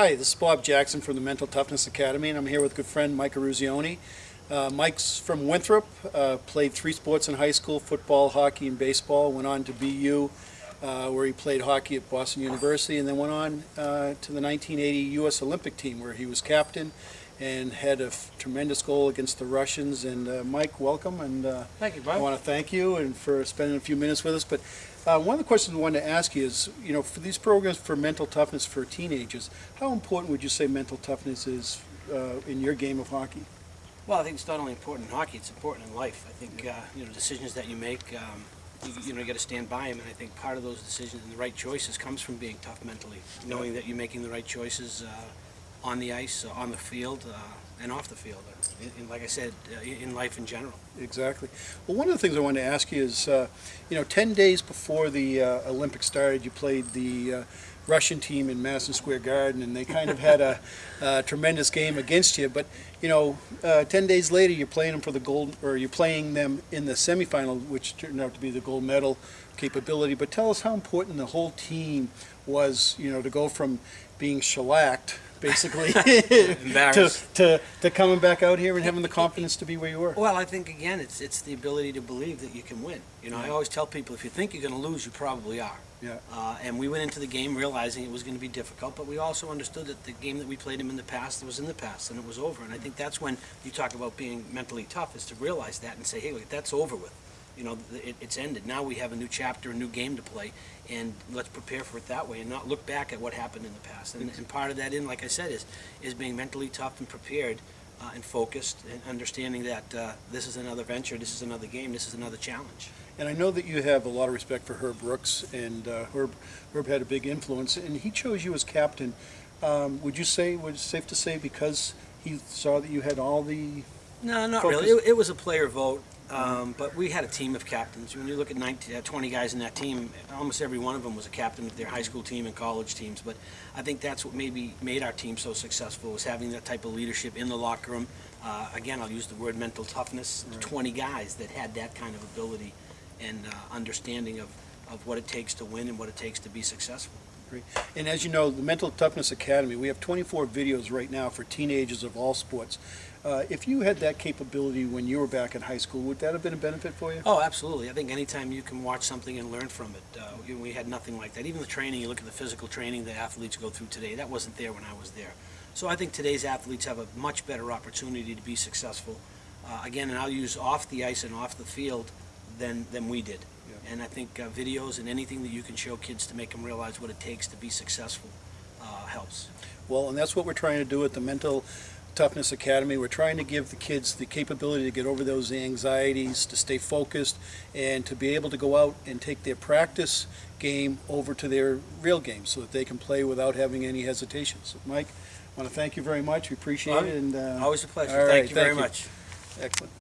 Hi, this is Bob Jackson from the Mental Toughness Academy, and I'm here with good friend Mike Eruzione. Uh, Mike's from Winthrop, uh, played three sports in high school, football, hockey, and baseball, went on to BU, uh, where he played hockey at Boston University, and then went on uh, to the 1980 U.S. Olympic team, where he was captain and had a f- tremendous goal against the Russians. And uh, Mike, welcome, and uh, Thank you, Bob. I want to thank you and for spending a few minutes with us. But uh, one of the questions I wanted to ask you is, you know, for these programs for mental toughness for teenagers, how important would you say mental toughness is uh, in your game of hockey? Well, I think it's not only important in hockey; it's important in life. I think uh, you know decisions that you make, um, you, you know, you got to stand by them. And I think part of those decisions and the right choices comes from being tough mentally, knowing that you're making the right choices uh, on the ice, uh, on the field, uh, and off the field. Uh, in, in, like I said, uh, in life in general. Exactly. Well, one of the things I wanted to ask you is, uh, you know, 10 days before the Olympics started, you played the Russian team in Madison Square Garden, and they kind of had a, a tremendous game against you. But, you know, uh, 10 days later, you're playing them for the gold, or you're playing them in the semifinal, which turned out to be the gold medal capability. But tell us how important the whole team was, you know, to go from being shellacked, basically, to, to, to coming back out here and having the confidence to be where you were. Well, I think again, it's it's the ability to believe that you can win. You know, I always tell people if you think you're going to lose, you probably are. Yeah. Uh, and we went into the game realizing it was going to be difficult, but we also understood that the game that we played him in the past was in the past and it was over. And I think that's when you talk about being mentally tough is to realize that and say, hey, look, that's over with. You know, it, it's ended. Now we have a new chapter, a new game to play, and let's prepare for it that way and not look back at what happened in the past. And, and part of that, in like I said, is is being mentally tough and prepared uh, and focused and understanding that uh, this is another venture, this is another game, this is another challenge. And I know that you have a lot of respect for Herb Brooks, and uh, Herb, Herb had a big influence, and he chose you as captain. Um, would you say, was it safe to say, because he saw that you had all the, No, not Focus. really. It, it was a player vote, um, but we had a team of captains. When you look at 19, uh, 20 guys in that team, almost every one of them was a captain of their high school team and college teams. But I think that's what maybe made our team so successful was having that type of leadership in the locker room. Uh, again, I'll use the word mental toughness. Right. 20 guys that had that kind of ability and uh, understanding of, of what it takes to win and what it takes to be successful. And as you know, the Mental Toughness Academy, we have 24 videos right now for teenagers of all sports. Uh, if you had that capability when you were back in high school, would that have been a benefit for you? Oh, absolutely. I think anytime you can watch something and learn from it, uh, we- we had nothing like that. Even the training, you look at the physical training that athletes go through today, that wasn't there when I was there. So I think today's athletes have a much better opportunity to be successful. Uh, again, and I'll use off the ice and off the field than, than we did. And I think uh, videos and anything that you can show kids to make them realize what it takes to be successful uh, helps. Well, and that's what we're trying to do at the Mental Toughness Academy. We're trying to give the kids the capability to get over those anxieties, to stay focused, and to be able to go out and take their practice game over to their real game so that they can play without having any hesitations. Mike, I want to thank you very much. We appreciate it. And uh, Always a pleasure. right, Thank you very you. much. excellent.